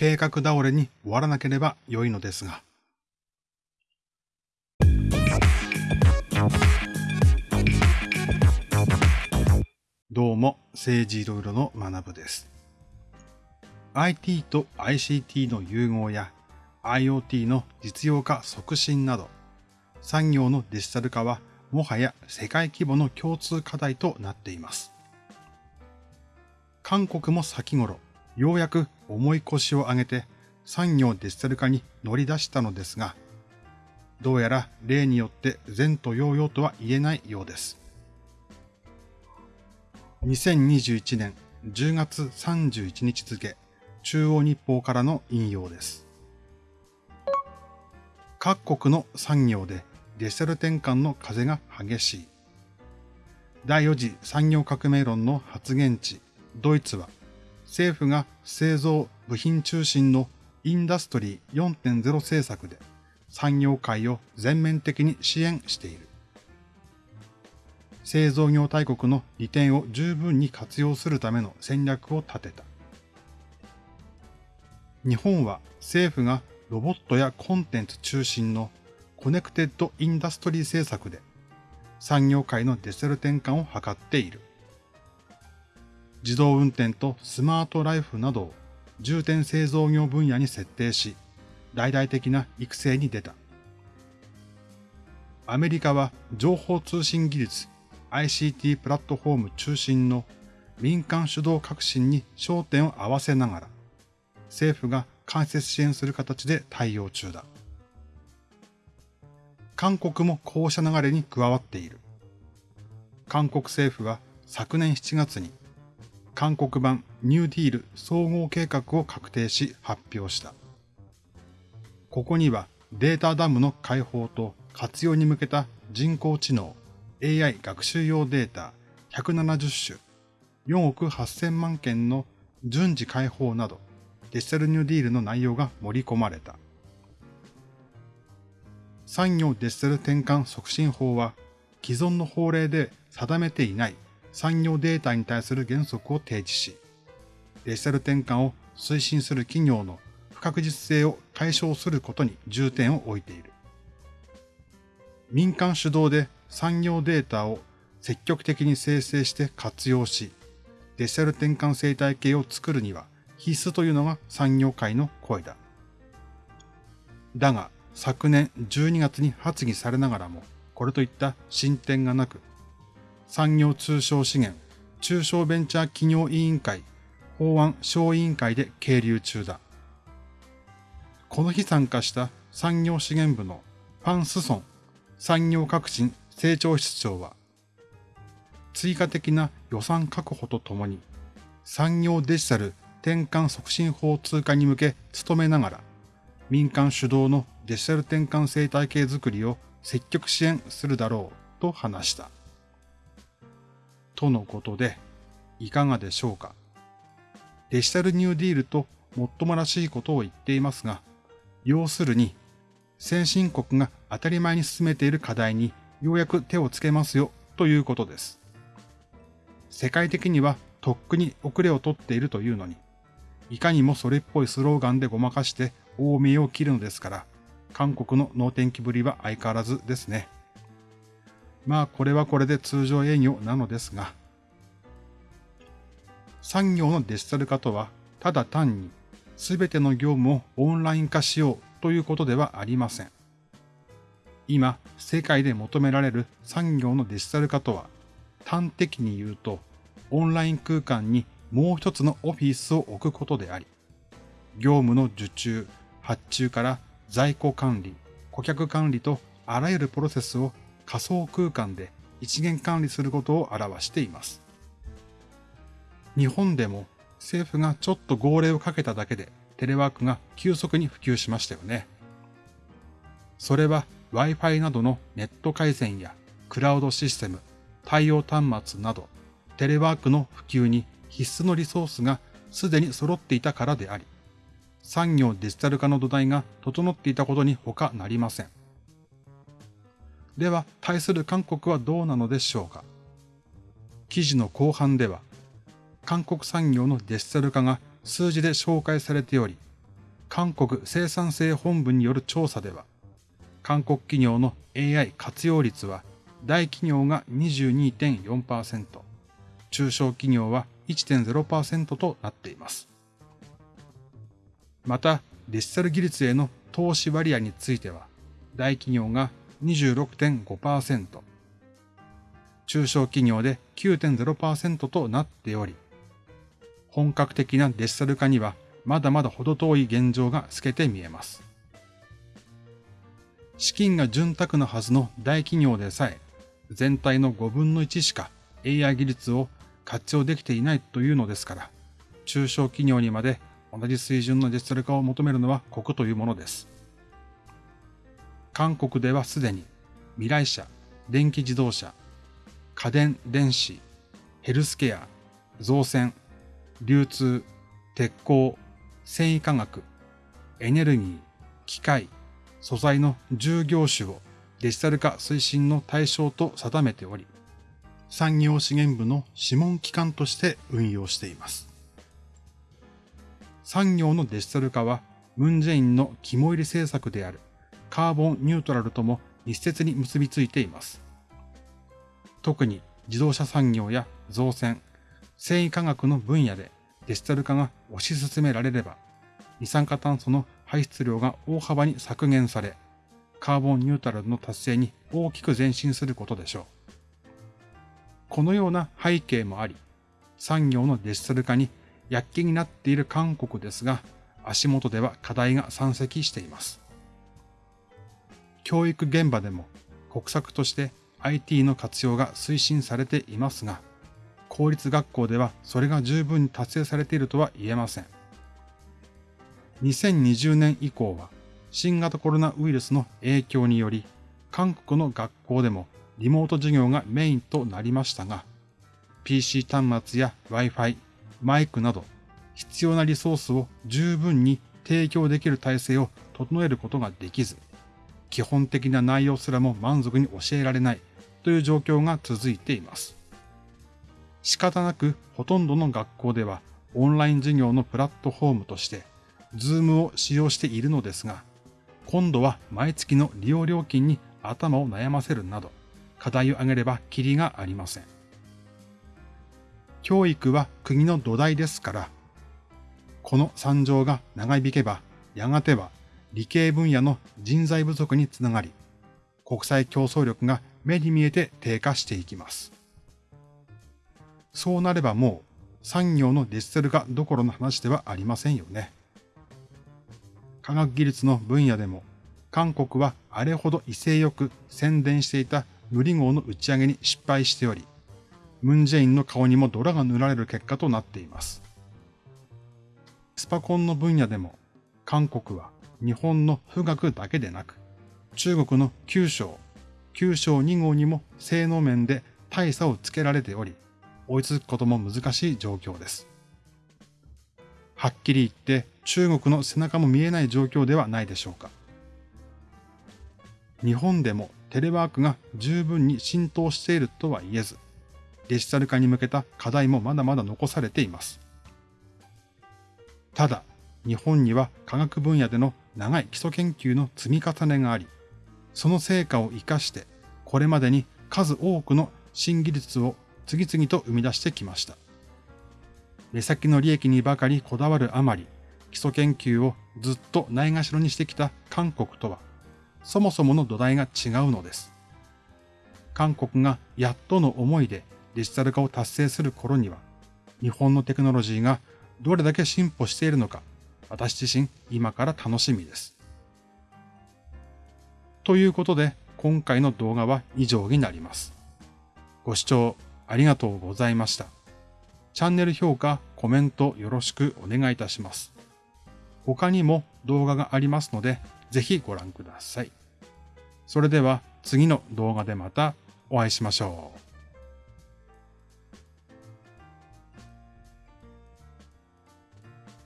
計画倒れに終わらなければ良いのですが。どうも、政治いろいろの学部です。IT と ICT の融合や IoT の実用化促進など、産業のデジタル化はもはや世界規模の共通課題となっています。韓国も先頃、ようやく重い腰を上げて産業デジタル化に乗り出したのですが、どうやら例によって善と揚々とは言えないようです。2021年10月31日付、中央日報からの引用です。各国の産業でデジタル転換の風が激しい。第4次産業革命論の発言地、ドイツは政府が製造部品中心のインダストリー4.0政策で産業界を全面的に支援している。製造業大国の利点を十分に活用するための戦略を立てた。日本は政府がロボットやコンテンツ中心のコネクテッドインダストリー政策で産業界のデジタル転換を図っている。自動運転とスマートライフなどを重点製造業分野に設定し、大々的な育成に出た。アメリカは情報通信技術 ICT プラットフォーム中心の民間主導革新に焦点を合わせながら、政府が間接支援する形で対応中だ。韓国もこうした流れに加わっている。韓国政府は昨年7月に韓国版ニューディール総合計画を確定し発表した。ここにはデータダムの開放と活用に向けた人工知能 AI 学習用データ170種4億8000万件の順次開放などデジタルニューディールの内容が盛り込まれた。産業デジタル転換促進法は既存の法令で定めていない産業データに対する原則を提示し、デジタル転換を推進する企業の不確実性を解消することに重点を置いている。民間主導で産業データを積極的に生成して活用し、デジタル転換生態系を作るには必須というのが産業界の声だ。だが、昨年12月に発議されながらも、これといった進展がなく、産業通商資源中小ベンチャー企業委員会法案小委員会で係留中だ。この日参加した産業資源部のファン・スソン産業革新成長室長は、追加的な予算確保とともに、産業デジタル転換促進法通過に向け努めながら、民間主導のデジタル転換生態系づくりを積極支援するだろうと話した。とのことで、いかがでしょうか？デジタルニューディールともっともらしいことを言っていますが、要するに、先進国が当たり前に進めている課題にようやく手をつけますよということです。世界的にはとっくに遅れをとっているというのに、いかにもそれっぽいスローガンでごまかして大見えを切るのですから、韓国の能天気ぶりは相変わらずですね。まあこれはこれで通常営業なのですが、産業のデジタル化とは、ただ単に全ての業務をオンライン化しようということではありません。今、世界で求められる産業のデジタル化とは、端的に言うと、オンライン空間にもう一つのオフィスを置くことであり、業務の受注、発注から在庫管理、顧客管理とあらゆるプロセスを仮想空間で一元管理することを表しています。日本でも政府がちょっと号令をかけただけでテレワークが急速に普及しましたよね。それは Wi-Fi などのネット回線やクラウドシステム、対応端末などテレワークの普及に必須のリソースがすでに揃っていたからであり、産業デジタル化の土台が整っていたことに他なりません。では、対する韓国はどうなのでしょうか？記事の後半では、韓国産業のデジタル化が数字で紹介されており、韓国生産性本部による調査では、韓国企業の AI 活用率は大企業が22.4%、中小企業は1.0%となっています。また、デジタル技術への投資割合については、大企業が26.5%、中小企業で9.0%となっており、本格的なデジタル化にはまだまだ程遠い現状が透けて見えます。資金が潤沢なはずの大企業でさえ、全体の5分の1しか AI 技術を活用できていないというのですから、中小企業にまで同じ水準のデジタル化を求めるのは国というものです。韓国ではすでに未来車、電気自動車、家電、電子、ヘルスケア、造船、流通、鉄鋼、繊維化学、エネルギー、機械、素材の10業種をデジタル化推進の対象と定めており、産業資源部の諮問機関として運用しています。産業のデジタル化は、ムンジェインの肝入り政策であるカーボンニュートラルとも密接に結びついています。特に自動車産業や造船、繊維化学の分野でデジタル化が推し進められれば、二酸化炭素の排出量が大幅に削減され、カーボンニュートラルの達成に大きく前進することでしょう。このような背景もあり、産業のデジタル化に躍起になっている韓国ですが、足元では課題が山積しています。教育現場でも国策として IT の活用が推進されていますが、公立学校ではそれが十分に達成されているとは言えません。2020年以降は新型コロナウイルスの影響により、韓国の学校でもリモート授業がメインとなりましたが、PC 端末や Wi-Fi、マイクなど必要なリソースを十分に提供できる体制を整えることができず、基本的な内容すらも満足に教えられないという状況が続いています。仕方なくほとんどの学校ではオンライン授業のプラットフォームとして Zoom を使用しているのですが、今度は毎月の利用料金に頭を悩ませるなど、課題を挙げればキリがありません。教育は国の土台ですから、この惨状が長引けば、やがては理系分野の人材不足につながり、国際競争力が目に見えて低下していきます。そうなればもう産業のデジタル化どころの話ではありませんよね。科学技術の分野でも韓国はあれほど威勢よく宣伝していた塗り号の打ち上げに失敗しており、ムンジェインの顔にも泥が塗られる結果となっています。スパコンの分野でも韓国は日本の富岳だけでなく、中国の九章、九章2号にも性能面で大差をつけられており、追いつくことも難しい状況です。はっきり言って中国の背中も見えない状況ではないでしょうか。日本でもテレワークが十分に浸透しているとは言えず、デジタル化に向けた課題もまだまだ残されています。ただ、日本には科学分野での長い基礎研究の積み重ねがあり、その成果を活かして、これまでに数多くの新技術を次々と生み出してきました。目先の利益にばかりこだわるあまり、基礎研究をずっとないがしろにしてきた韓国とは、そもそもの土台が違うのです。韓国がやっとの思いでデジタル化を達成する頃には、日本のテクノロジーがどれだけ進歩しているのか、私自身今から楽しみです。ということで、今回の動画は以上になります。ご視聴ありがとうございました。チャンネル評価、コメントよろしくお願いいたします。他にも動画がありますので、ぜひご覧ください。それでは次の動画でまたお会いしましょう。